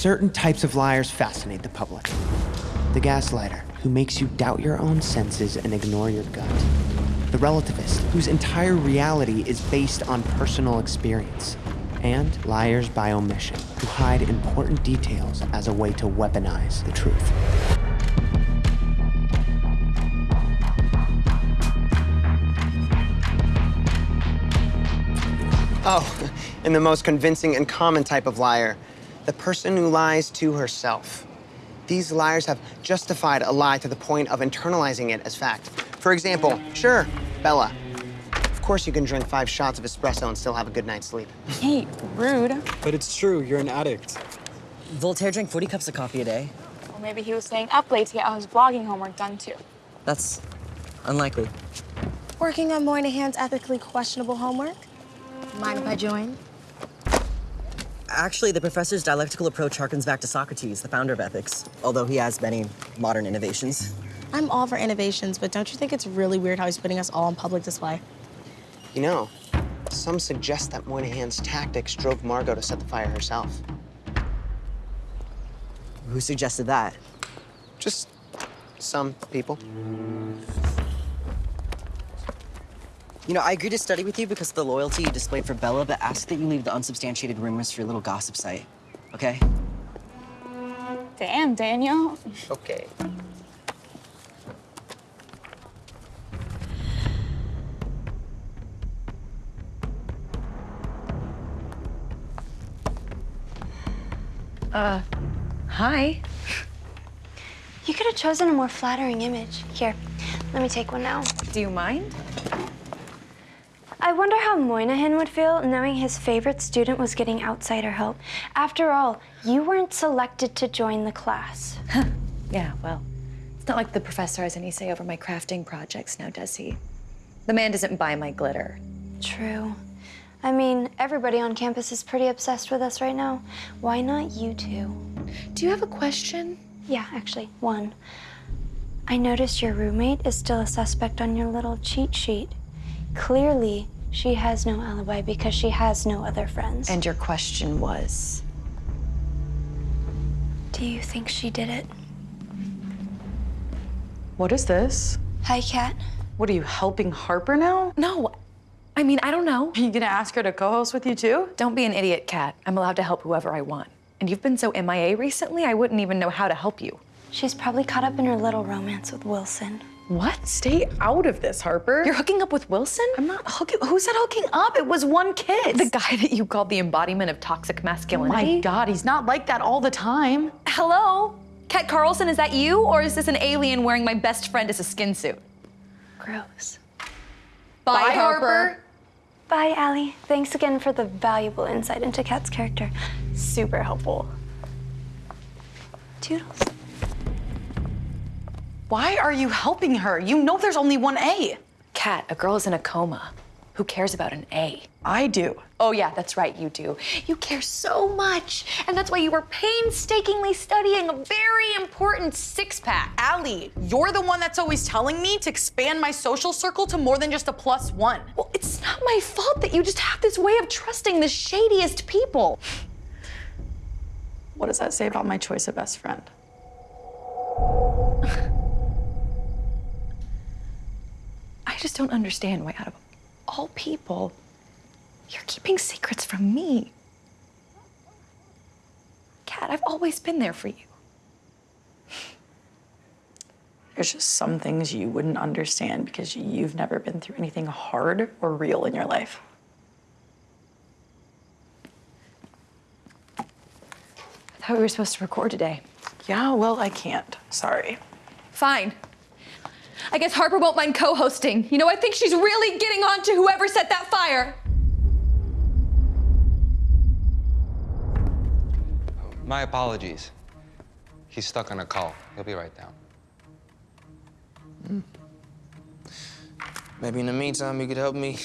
Certain types of liars fascinate the public. The gaslighter, who makes you doubt your own senses and ignore your gut. The relativist, whose entire reality is based on personal experience. And liars by omission, who hide important details as a way to weaponize the truth. Oh, and the most convincing and common type of liar, the person who lies to herself. These liars have justified a lie to the point of internalizing it as fact. For example, sure, Bella, of course you can drink five shots of espresso and still have a good night's sleep. Hey, rude. But it's true, you're an addict. Voltaire drank 40 cups of coffee a day. Or maybe he was staying up late to get all his blogging homework done, too. That's unlikely. Working on Moynihan's ethically questionable homework? Mind if I join? Actually, the professor's dialectical approach harkens back to Socrates, the founder of ethics, although he has many modern innovations. I'm all for innovations, but don't you think it's really weird how he's putting us all on public display? You know, some suggest that Moynihan's tactics drove Margot to set the fire herself. Who suggested that? Just some people. You know, I agreed to study with you because of the loyalty you displayed for Bella, but ask that you leave the unsubstantiated rumors for your little gossip site, okay? Damn, Daniel. Okay. Uh, hi. You could have chosen a more flattering image. Here, let me take one now. Do you mind? I wonder how Moynihan would feel knowing his favorite student was getting outsider help. After all, you weren't selected to join the class. Yeah, well, it's not like the professor has any say over my crafting projects now, does he? The man doesn't buy my glitter. True. I mean, everybody on campus is pretty obsessed with us right now. Why not you two? Do you have a question? Yeah, actually, one. I noticed your roommate is still a suspect on your little cheat sheet. Clearly, she has no alibi because she has no other friends. And your question was? do you think she did it? What is this? Hi, Kat. What are you helping Harper now? No, I mean, I don't know. Are you gonna ask her to co-host with you too? Don't be an idiot, Kat. I'm allowed to help whoever I want. And you've been so MIA recently, I wouldn't even know how to help you. She's probably caught up in her little romance with Wilson. What? Stay out of this, Harper. You're hooking up with Wilson? I'm not hooking. Who said hooking up? It was one kid. The guy that you called the embodiment of toxic Oh masculinity? my God, he's not like that all the time. Hello? Kat Carlson, is that you? Or is this an alien wearing my best friend as a skin suit? Gross. Bye, Harper. Bye, Allie. Thanks again for the valuable insight into Kat's character. Super helpful. Toodles. Why are you helping her? You know there's only one A. Kat, a girl is in a coma. Who cares about an A? I do. Oh, yeah, that's right, you do. You care so much. And that's why you were painstakingly studying a very important six pack. Allie, you're the one that's always telling me to expand my social circle to more than just a plus one. Well, it's not my fault that you just have this way of trusting the shadiest people. What does that say about my choice of best friend? I just don't understand why, out of all people, you're keeping secrets from me. Kat, I've always been there for you. There's just some things you wouldn't understand because you've never been through anything hard or real in your life. I thought we were supposed to record today. Yeah, well, I can't. Sorry. Fine. I guess Harper won't mind co hosting. You know, I think she's really getting on to whoever set that fire. My apologies. He's stuck on a call. He'll be right down. Hmm. Maybe in the meantime, you could help me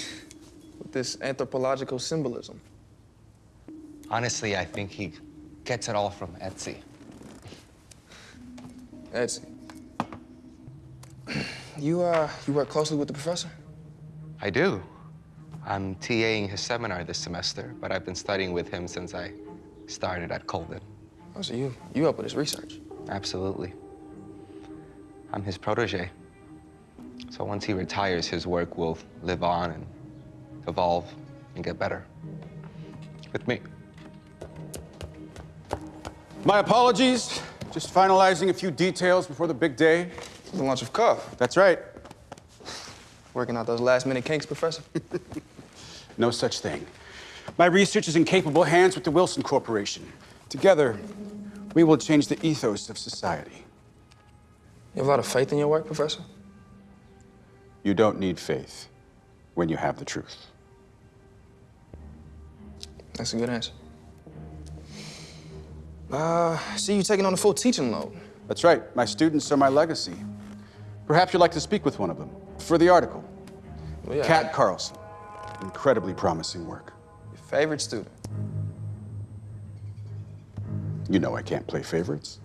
with this anthropological symbolism. Honestly, I think he gets it all from Etsy. Etsy. You, uh, you work closely with the professor? I do. I'm TAing his seminar this semester, but I've been studying with him since I started at Colden. Oh, so you, you help with his research. Absolutely. I'm his protege. So once he retires, his work will live on and evolve and get better. With me. My apologies. Just finalizing a few details before the big day. The launch of Cuff. That's right. Working out those last minute kinks, Professor. No such thing. My research is in capable hands with the Wilson Corporation. Together, we will change the ethos of society. You have a lot of faith in your work, Professor? You don't need faith when you have the truth. That's a good answer. Uh, see you taking on the full teaching load. That's right. My students are my legacy. Perhaps you'd like to speak with one of them for the article. Well, yeah, Kat Carlson. Incredibly promising work. Your favorite student. You know I can't play favorites.